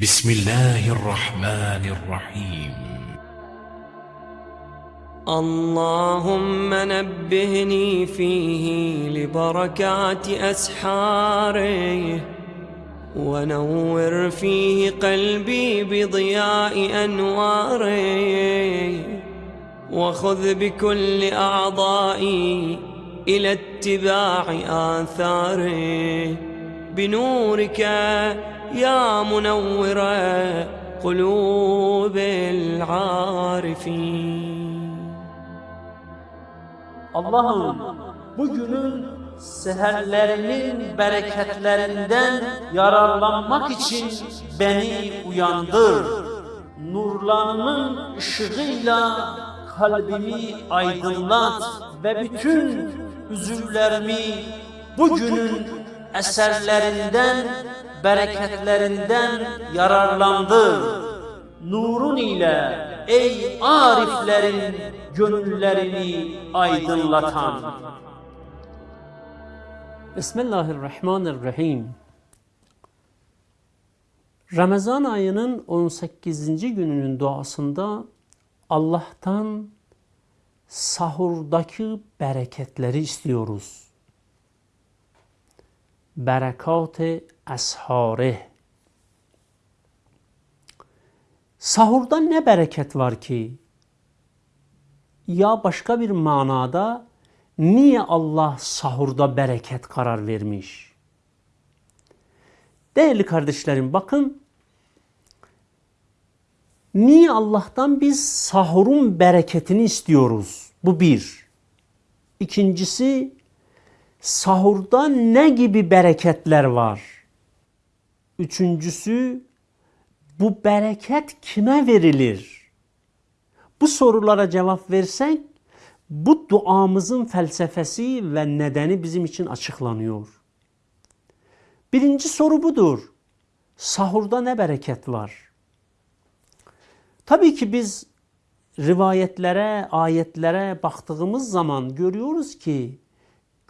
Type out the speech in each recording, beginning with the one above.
بسم الله الرحمن الرحيم. اللهم نبهني فيه لبركات أسحاره ونور فيه قلبي بضياء أنواره وخذ بكل أعضائي إلى اتباع آثاره. بنورك يا منور قلوب العارفين Allah'ım bugünün seherlerinin bereketlerinden yararlanmak için beni uyandır. Nurlarının ışığıyla kalbimi aydınlat ve bütün üzüllerimi bugünün eserlerinden, bereketlerinden yararlandır. Nurun ile ey ariflerin gönüllerini aydınlatan. Bismillahirrahmanirrahim. Ramazan ayının 18. gününün duasında Allah'tan sahurdaki bereketleri istiyoruz. Berekat-ı. Sahurda ne bereket var ki? Ya başka bir manada niye Allah sahurda bereket karar vermiş? Değerli kardeşlerim bakın niye Allah'tan biz sahurun bereketini istiyoruz? Bu bir. İkincisi sahurda ne gibi bereketler var? Üçüncüsü bu bereket kime verilir? Bu sorulara cevap versek bu duamızın felsefesi ve nedeni bizim için açıklanıyor. Birinci soru budur. Sahurda ne bereket var? Tabii ki biz rivayetlere, ayetlere baktığımız zaman görüyoruz ki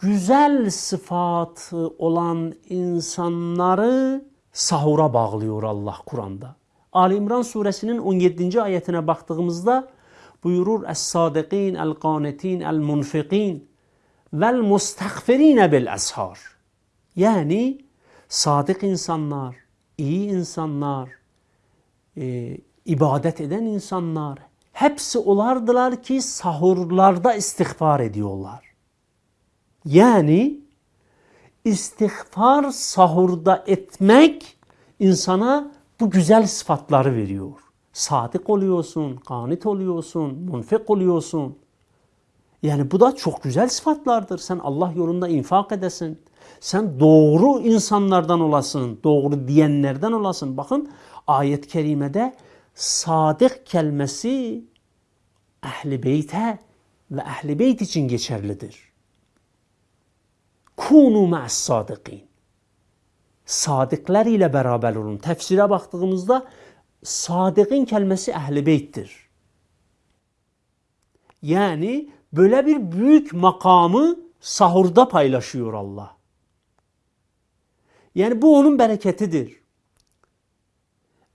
güzel sıfatı olan insanları sahura bağlıyor Allah Kur'an'da. Ali İmran suresinin 17. ayetine baktığımızda buyurur Es-sadikin, el-qanitin, el-munfikin vel-mustagfirine bil-ashar. Yani sadık insanlar, iyi insanlar, e, ibadet eden insanlar hepsi olardılar ki sahurlarda istiğfar ediyorlar. Yani istiğfar sahurda etmek insana bu güzel sıfatları veriyor. Sadık oluyorsun, kanit oluyorsun, munfik oluyorsun. Yani bu da çok güzel sıfatlardır. Sen Allah yolunda infak edesin. Sen doğru insanlardan olasın, doğru diyenlerden olasın. Bakın ayet-i kerimede sadık kelimesi ehli beyte ve ehli beyt için geçerlidir. Kunu məs sadiqin. Sadiqlər ilə bərabər olun. Təfsirə baxdığımızda sadiqin kəlməsi əhl-i beytdir. Yəni belə bir böyük maqamı sahurda paylaşıyor Allah. Yəni bu onun bərəkətidir.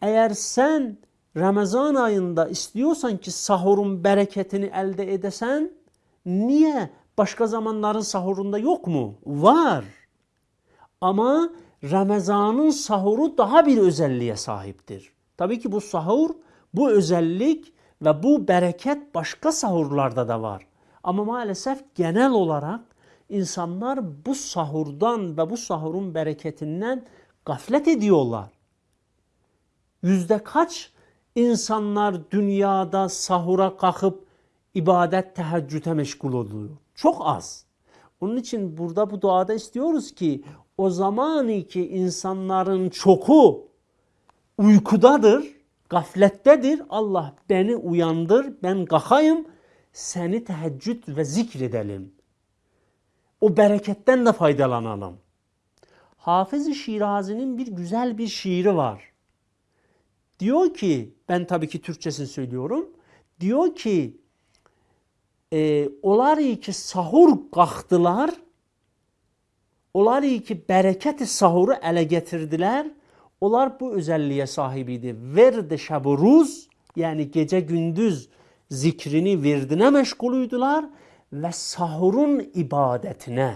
Əgər sən Ramazan ayında istiyorsan ki, sahurun bərəkətini əldə edəsən, niyə başka zamanların sahurunda yok mu? Var. Ama Ramazan'ın sahuru daha bir özelliğe sahiptir. Tabii ki bu sahur, bu özellik ve bu bereket başka sahurlarda da var. Ama maalesef genel olarak insanlar bu sahurdan ve bu sahurun bereketinden gaflet ediyorlar. Yüzde kaç insanlar dünyada sahura kalkıp ibadet teheccüde meşgul oluyor? Çok az. Onun için burada bu duada istiyoruz ki o zaman ki insanların çoku uykudadır, gaflettedir. Allah beni uyandır, ben kalkayım, seni teheccüd ve zikredelim. O bereketten de faydalanalım. Hafız-ı Şirazi'nin bir güzel bir şiiri var. Diyor ki, ben tabii ki Türkçesini söylüyorum. Diyor ki, e, olarıq ki, sahur qalxdılar, olarıq ki, bərəkəti sahuru ələ gətirdilər, onlar bu özəlliyə sahib idi. Verdi şəb ruz, yəni gecə gündüz zikrini verdinə məşğul idilər və sahurun ibadətinə,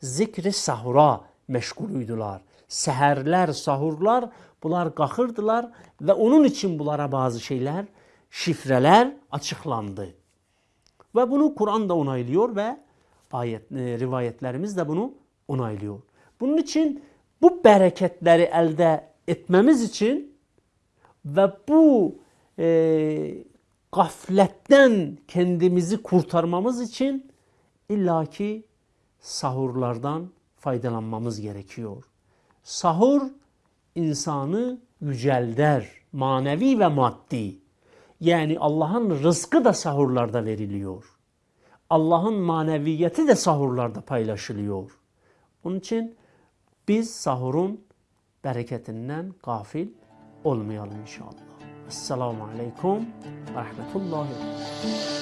zikri sahura məşğul idilər. Səhərlər, sahurlar bunlar qalxırdılar və onun üçün bunlara bazı şeylər, şifrələr açıqlandı. Ve bunu Kur'an da onaylıyor ve ayet, e, rivayetlerimiz de bunu onaylıyor. Bunun için bu bereketleri elde etmemiz için ve bu e, gafletten kendimizi kurtarmamız için illaki sahurlardan faydalanmamız gerekiyor. Sahur insanı yücelder, manevi ve maddi. Yani Allah'ın rızkı da sahurlarda veriliyor. Allah'ın maneviyeti de sahurlarda paylaşılıyor. Onun için biz sahurun bereketinden gafil olmayalım inşallah. Esselamu Aleyküm ve Rahmetullahi ve.